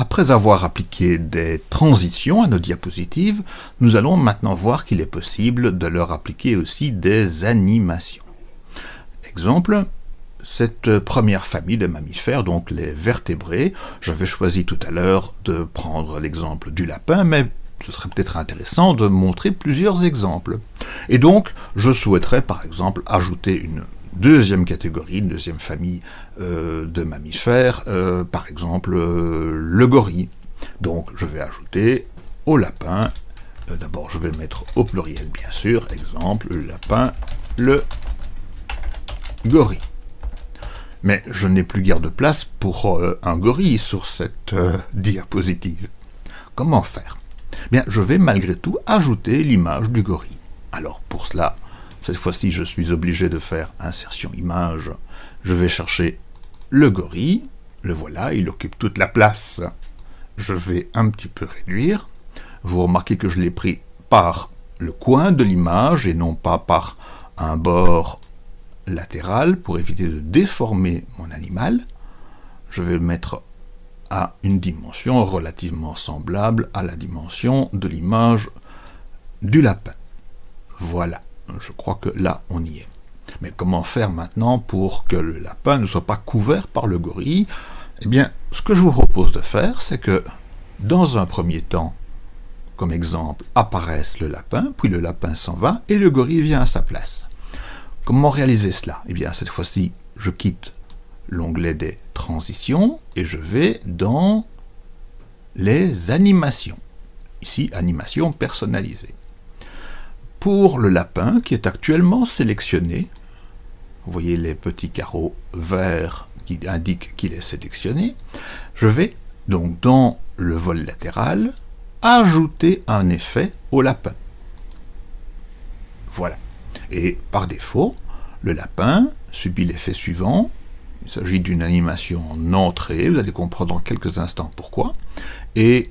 Après avoir appliqué des transitions à nos diapositives, nous allons maintenant voir qu'il est possible de leur appliquer aussi des animations. Exemple, cette première famille de mammifères, donc les vertébrés, j'avais choisi tout à l'heure de prendre l'exemple du lapin, mais ce serait peut-être intéressant de montrer plusieurs exemples. Et donc, je souhaiterais par exemple ajouter une deuxième catégorie, deuxième famille euh, de mammifères, euh, par exemple euh, le gorille. Donc je vais ajouter au lapin, d'abord je vais le mettre au pluriel bien sûr, exemple le lapin, le gorille. Mais je n'ai plus guère de place pour un gorille sur cette diapositive. Comment faire? Bien, je vais malgré tout ajouter l'image du gorille. Alors pour cela, cette fois-ci, je suis obligé de faire insertion image. Je vais chercher le gorille. Le voilà, il occupe toute la place. Je vais un petit peu réduire. Vous remarquez que je l'ai pris par le coin de l'image et non pas par un bord latéral pour éviter de déformer mon animal. Je vais le mettre à une dimension relativement semblable à la dimension de l'image du lapin. Voilà. Je crois que là, on y est. Mais comment faire maintenant pour que le lapin ne soit pas couvert par le gorille? Eh bien, ce que je vous propose de faire, c'est que, dans un premier temps, comme exemple, apparaisse le lapin, puis le lapin s'en va, et le gorille vient à sa place. Comment réaliser cela? Eh bien, cette fois-ci, je quitte l'onglet des transitions, et je vais dans les animations. Ici, animation personnalisée. Le lapin, qui est actuellement sélectionné, vous voyez les petits carreaux verts qui indiquent qu'il est sélectionné, je vais donc dans le vol latéral ajouter un effet au lapin. Voilà. Et par défaut, le lapin subit l'effet suivant. Il s'agit d'une animation en entrée, vous allez comprendre dans quelques instants pourquoi. Et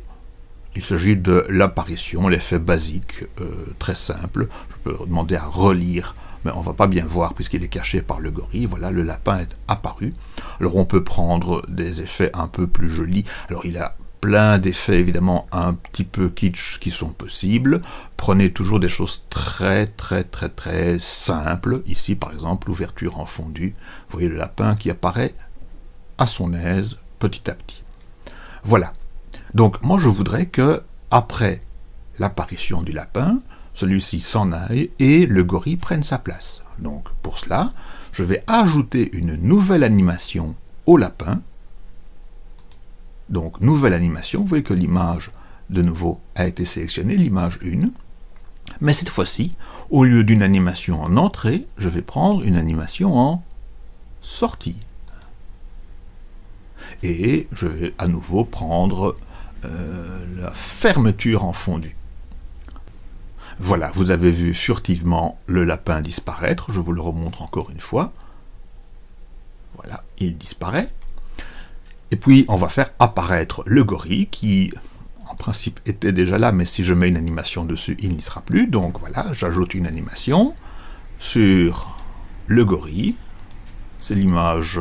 il s'agit de l'apparition, l'effet basique, euh, très simple. Je peux demander à relire, mais on va pas bien voir puisqu'il est caché par le gorille. Voilà, le lapin est apparu. Alors on peut prendre des effets un peu plus jolis. Alors il a plein d'effets évidemment un petit peu kitsch qui sont possibles. Prenez toujours des choses très très très très simples. Ici par exemple l'ouverture en fondu. Vous voyez le lapin qui apparaît à son aise petit à petit. Voilà, donc moi je voudrais que, après l'apparition du lapin, celui-ci s'en aille et le gorille prenne sa place. Donc pour cela, je vais ajouter une nouvelle animation au lapin. Donc nouvelle animation, vous voyez que l'image de nouveau a été sélectionnée, l'image 1. Mais cette fois-ci, au lieu d'une animation en entrée, je vais prendre une animation en sortie. Et je vais à nouveau prendre euh, la fermeture en fondu. Voilà, vous avez vu furtivement le lapin disparaître, je vous le remontre encore une fois. Voilà, il disparaît. Et puis, on va faire apparaître le gorille, qui, en principe, était déjà là, mais si je mets une animation dessus, il n'y sera plus. Donc voilà, j'ajoute une animation sur le gorille. C'est l'image,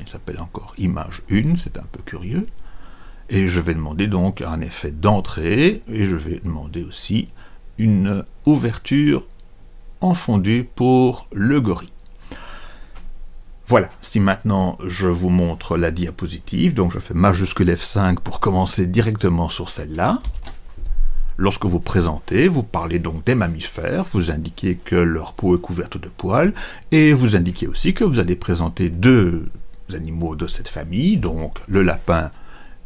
il s'appelle encore image 1, c'est un peu curieux. Et je vais demander donc un effet d'entrée, et je vais demander aussi une ouverture en fondu pour le gorille. Voilà, si maintenant je vous montre la diapositive, donc je fais majuscule F5 pour commencer directement sur celle-là. Lorsque vous présentez, vous parlez donc des mammifères, vous indiquez que leur peau est couverte de poils, et vous indiquez aussi que vous allez présenter deux animaux de cette famille, donc le lapin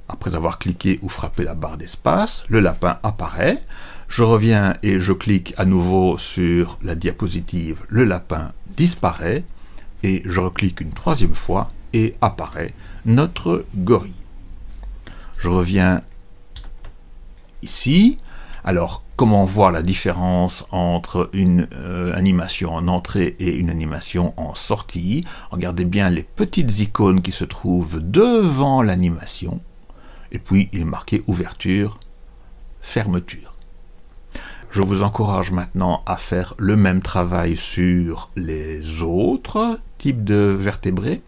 après avoir cliqué ou frappé la barre d'espace, le lapin apparaît. Je reviens et je clique à nouveau sur la diapositive, le lapin disparaît, et je reclique une troisième fois et apparaît notre gorille. Je reviens ici. Alors, comment voir la différence entre une euh, animation en entrée et une animation en sortie? Regardez bien les petites icônes qui se trouvent devant l'animation et puis il est marqué ouverture, fermeture. Je vous encourage maintenant à faire le même travail sur les autres types de vertébrés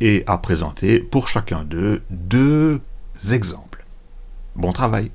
et à présenter pour chacun d'eux deux exemples. Bon travail